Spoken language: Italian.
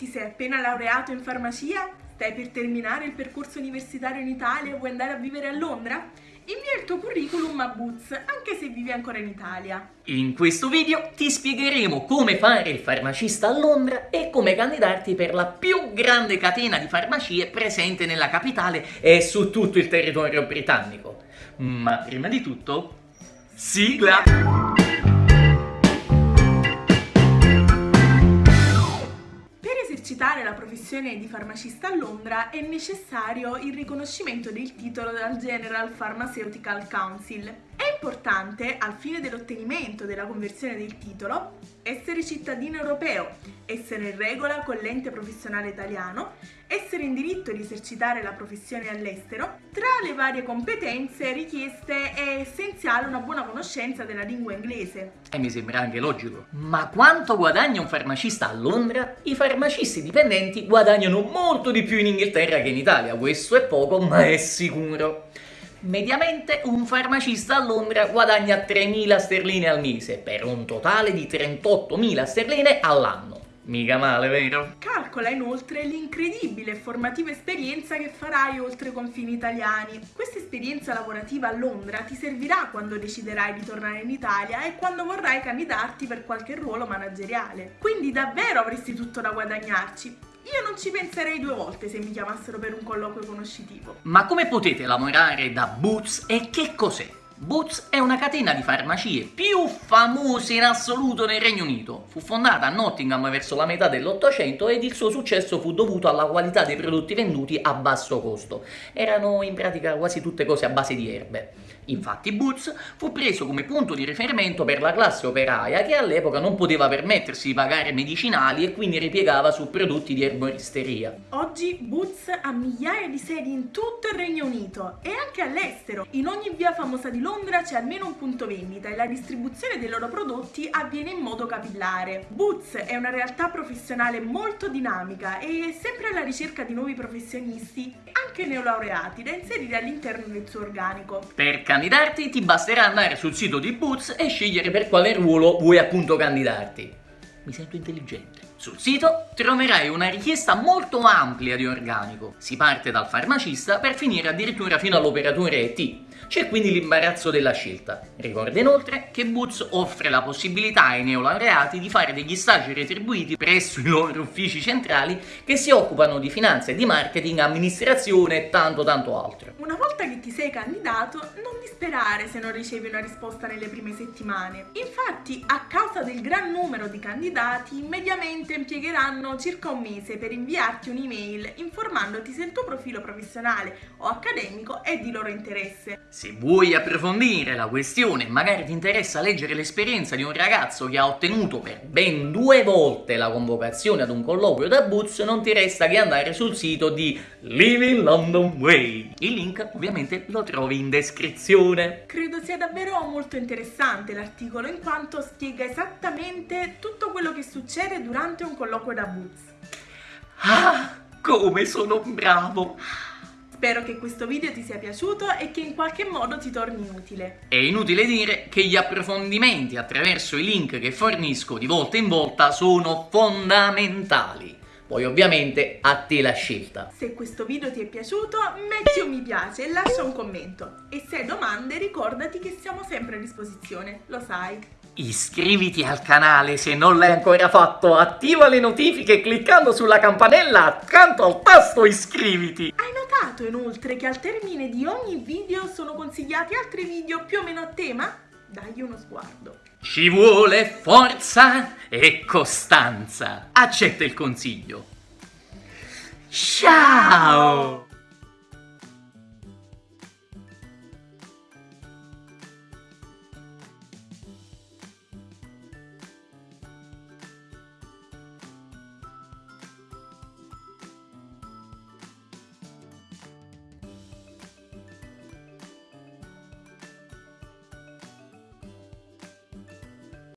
Ti sei appena laureato in farmacia? Stai per terminare il percorso universitario in Italia e vuoi andare a vivere a Londra? Invia il tuo curriculum a Boots, anche se vivi ancora in Italia. In questo video ti spiegheremo come fare il farmacista a Londra e come candidarti per la più grande catena di farmacie presente nella capitale e su tutto il territorio britannico. Ma prima di tutto, sigla! Professione di farmacista a Londra è necessario il riconoscimento del titolo dal General Pharmaceutical Council. Importante, al fine dell'ottenimento della conversione del titolo, essere cittadino europeo, essere in regola con l'ente professionale italiano, essere in diritto di esercitare la professione all'estero. Tra le varie competenze richieste è essenziale una buona conoscenza della lingua inglese. E mi sembra anche logico. Ma quanto guadagna un farmacista a Londra? I farmacisti dipendenti guadagnano molto di più in Inghilterra che in Italia, questo è poco ma è sicuro. Mediamente un farmacista a Londra guadagna 3.000 sterline al mese, per un totale di 38.000 sterline all'anno. Mica male, vero? Calcola inoltre l'incredibile e formativa esperienza che farai oltre i confini italiani. Questa esperienza lavorativa a Londra ti servirà quando deciderai di tornare in Italia e quando vorrai candidarti per qualche ruolo manageriale. Quindi davvero avresti tutto da guadagnarci. Io non ci penserei due volte se mi chiamassero per un colloquio conoscitivo. Ma come potete lavorare da Boots e che cos'è? Boots è una catena di farmacie più famose in assoluto nel Regno Unito. Fu fondata a Nottingham verso la metà dell'Ottocento ed il suo successo fu dovuto alla qualità dei prodotti venduti a basso costo. Erano in pratica quasi tutte cose a base di erbe. Infatti Boots fu preso come punto di riferimento per la classe operaia che all'epoca non poteva permettersi di pagare medicinali e quindi ripiegava su prodotti di erboristeria. Oggi Boots ha migliaia di sedi in tutto il Regno Unito e anche all'estero. In ogni via famosa di Londra c'è almeno un punto vendita e la distribuzione dei loro prodotti avviene in modo capillare. Boots è una realtà professionale molto dinamica e è sempre alla ricerca di nuovi professionisti, anche neolaureati, da inserire all'interno del suo organico. Per candidarti ti basterà andare sul sito di Boots e scegliere per quale ruolo vuoi appunto candidarti. Mi sento intelligente. Sul sito troverai una richiesta molto amplia di organico. Si parte dal farmacista per finire addirittura fino all'operatore ET. C'è quindi l'imbarazzo della scelta. Ricorda inoltre che Boots offre la possibilità ai neolaureati di fare degli stage retribuiti presso i loro uffici centrali che si occupano di finanza e di marketing, amministrazione e tanto tanto altro. Una volta che ti sei candidato, non disperare se non ricevi una risposta nelle prime settimane. Infatti, a causa del gran numero di candidati, mediamente impiegheranno circa un mese per inviarti un'email informandoti se il tuo profilo professionale o accademico è di loro interesse. Se vuoi approfondire la questione e magari ti interessa leggere l'esperienza di un ragazzo che ha ottenuto per ben due volte la convocazione ad un colloquio da Boots, non ti resta che andare sul sito di Living London Way. Il link ovviamente lo trovi in descrizione. Credo sia davvero molto interessante l'articolo in quanto spiega esattamente tutto quello che succede durante durante un colloquio da Boots. Ah, come sono bravo! Spero che questo video ti sia piaciuto e che in qualche modo ti torni utile. È inutile dire che gli approfondimenti attraverso i link che fornisco di volta in volta sono fondamentali. Poi ovviamente a te la scelta. Se questo video ti è piaciuto metti un mi piace e lascia un commento. E se hai domande ricordati che siamo sempre a disposizione, lo sai. Iscriviti al canale se non l'hai ancora fatto, attiva le notifiche cliccando sulla campanella accanto al tasto iscriviti. Hai notato inoltre che al termine di ogni video sono consigliati altri video più o meno a tema? Dagli uno sguardo. Ci vuole forza e costanza. Accetta il consiglio. Ciao!